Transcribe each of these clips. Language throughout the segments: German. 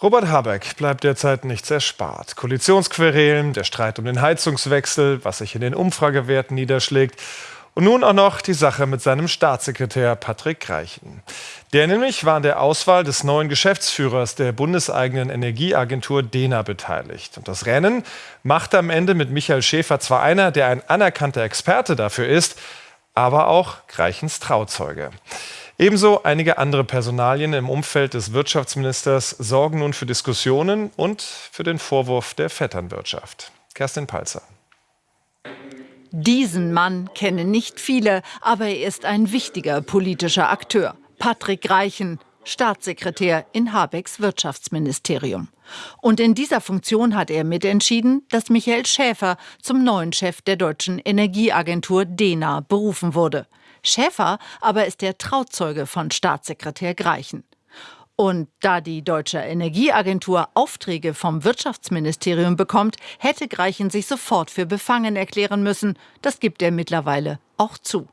Robert Habeck bleibt derzeit nichts erspart. Koalitionsquerelen, der Streit um den Heizungswechsel, was sich in den Umfragewerten niederschlägt und nun auch noch die Sache mit seinem Staatssekretär Patrick Reichen. Der nämlich war an der Auswahl des neuen Geschäftsführers der bundeseigenen Energieagentur DENA beteiligt. Und das Rennen macht am Ende mit Michael Schäfer zwar einer, der ein anerkannter Experte dafür ist, aber auch Reichens Trauzeuge. Ebenso einige andere Personalien im Umfeld des Wirtschaftsministers sorgen nun für Diskussionen und für den Vorwurf der Vetternwirtschaft. Kerstin Palzer. Diesen Mann kennen nicht viele, aber er ist ein wichtiger politischer Akteur. Patrick Reichen, Staatssekretär in Habecks Wirtschaftsministerium. Und in dieser Funktion hat er mitentschieden, dass Michael Schäfer zum neuen Chef der deutschen Energieagentur DENA berufen wurde. Schäfer aber ist der Trauzeuge von Staatssekretär Greichen. Und da die Deutsche Energieagentur Aufträge vom Wirtschaftsministerium bekommt, hätte Greichen sich sofort für befangen erklären müssen. Das gibt er mittlerweile auch zu.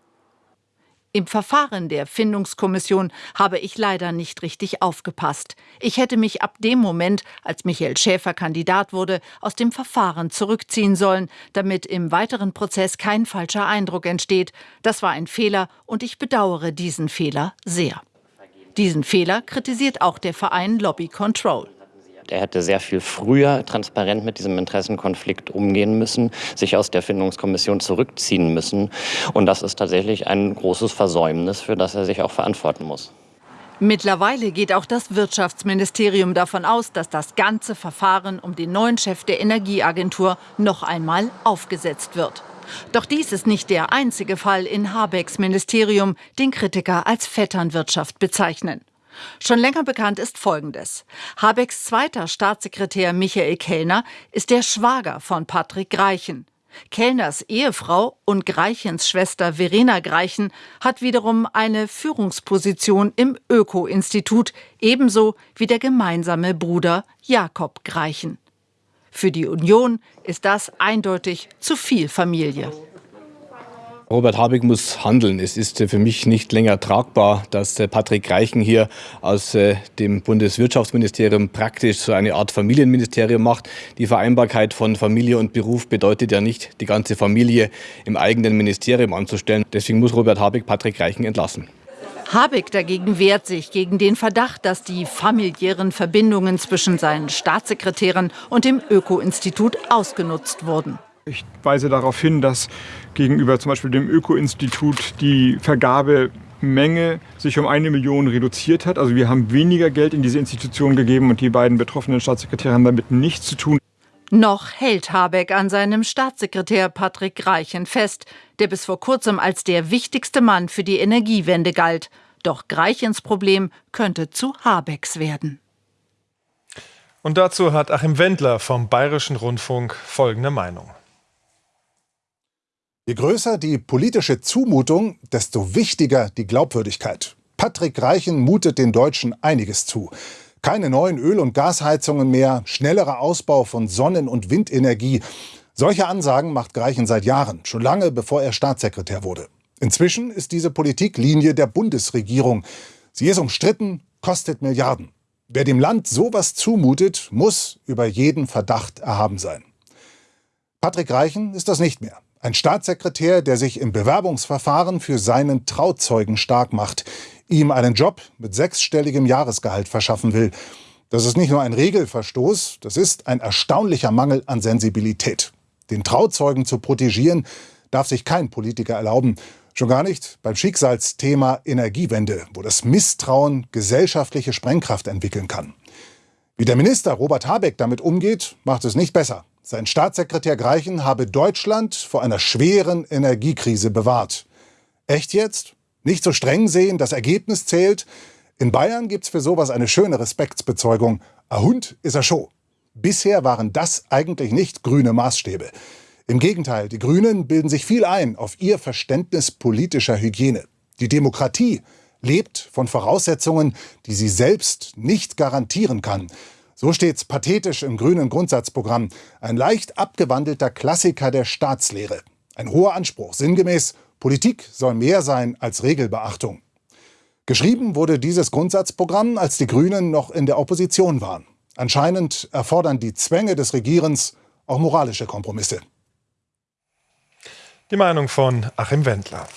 Im Verfahren der Findungskommission habe ich leider nicht richtig aufgepasst. Ich hätte mich ab dem Moment, als Michael Schäfer Kandidat wurde, aus dem Verfahren zurückziehen sollen, damit im weiteren Prozess kein falscher Eindruck entsteht. Das war ein Fehler und ich bedauere diesen Fehler sehr. Diesen Fehler kritisiert auch der Verein Lobby Control. Er hätte sehr viel früher transparent mit diesem Interessenkonflikt umgehen müssen, sich aus der Findungskommission zurückziehen müssen. Und das ist tatsächlich ein großes Versäumnis, für das er sich auch verantworten muss. Mittlerweile geht auch das Wirtschaftsministerium davon aus, dass das ganze Verfahren um den neuen Chef der Energieagentur noch einmal aufgesetzt wird. Doch dies ist nicht der einzige Fall in Habecks Ministerium, den Kritiker als Vetternwirtschaft bezeichnen. Schon länger bekannt ist Folgendes. Habecks zweiter Staatssekretär Michael Kellner ist der Schwager von Patrick Greichen. Kellners Ehefrau und Greichens Schwester Verena Greichen hat wiederum eine Führungsposition im Öko-Institut, ebenso wie der gemeinsame Bruder Jakob Greichen. Für die Union ist das eindeutig zu viel Familie. Robert Habeck muss handeln. Es ist für mich nicht länger tragbar, dass Patrick Reichen hier aus äh, dem Bundeswirtschaftsministerium praktisch so eine Art Familienministerium macht. Die Vereinbarkeit von Familie und Beruf bedeutet ja nicht, die ganze Familie im eigenen Ministerium anzustellen. Deswegen muss Robert Habeck Patrick Reichen entlassen. Habeck dagegen wehrt sich gegen den Verdacht, dass die familiären Verbindungen zwischen seinen Staatssekretären und dem Öko-Institut ausgenutzt wurden. Ich weise darauf hin, dass gegenüber zum Beispiel dem Öko-Institut die Vergabemenge sich um eine Million reduziert hat. Also wir haben weniger Geld in diese Institution gegeben und die beiden betroffenen Staatssekretäre haben damit nichts zu tun. Noch hält Habeck an seinem Staatssekretär Patrick Greichen fest, der bis vor kurzem als der wichtigste Mann für die Energiewende galt. Doch Greichens Problem könnte zu Habecks werden. Und dazu hat Achim Wendler vom Bayerischen Rundfunk folgende Meinung. Je größer die politische Zumutung, desto wichtiger die Glaubwürdigkeit. Patrick Reichen mutet den Deutschen einiges zu. Keine neuen Öl- und Gasheizungen mehr, schnellerer Ausbau von Sonnen- und Windenergie. Solche Ansagen macht Greichen seit Jahren, schon lange bevor er Staatssekretär wurde. Inzwischen ist diese Politik Linie der Bundesregierung. Sie ist umstritten, kostet Milliarden. Wer dem Land sowas zumutet, muss über jeden Verdacht erhaben sein. Patrick Reichen ist das nicht mehr. Ein Staatssekretär, der sich im Bewerbungsverfahren für seinen Trauzeugen stark macht, ihm einen Job mit sechsstelligem Jahresgehalt verschaffen will. Das ist nicht nur ein Regelverstoß, das ist ein erstaunlicher Mangel an Sensibilität. Den Trauzeugen zu protegieren, darf sich kein Politiker erlauben. Schon gar nicht beim Schicksalsthema Energiewende, wo das Misstrauen gesellschaftliche Sprengkraft entwickeln kann. Wie der Minister Robert Habeck damit umgeht, macht es nicht besser. Sein Staatssekretär Greichen habe Deutschland vor einer schweren Energiekrise bewahrt. Echt jetzt? Nicht so streng sehen, das Ergebnis zählt? In Bayern gibt's für sowas eine schöne Respektsbezeugung. A Hund ist er schon. Bisher waren das eigentlich nicht grüne Maßstäbe. Im Gegenteil, die Grünen bilden sich viel ein auf ihr Verständnis politischer Hygiene. Die Demokratie lebt von Voraussetzungen, die sie selbst nicht garantieren kann. So steht's pathetisch im grünen Grundsatzprogramm. Ein leicht abgewandelter Klassiker der Staatslehre. Ein hoher Anspruch, sinngemäß, Politik soll mehr sein als Regelbeachtung. Geschrieben wurde dieses Grundsatzprogramm, als die Grünen noch in der Opposition waren. Anscheinend erfordern die Zwänge des Regierens auch moralische Kompromisse. Die Meinung von Achim Wendler.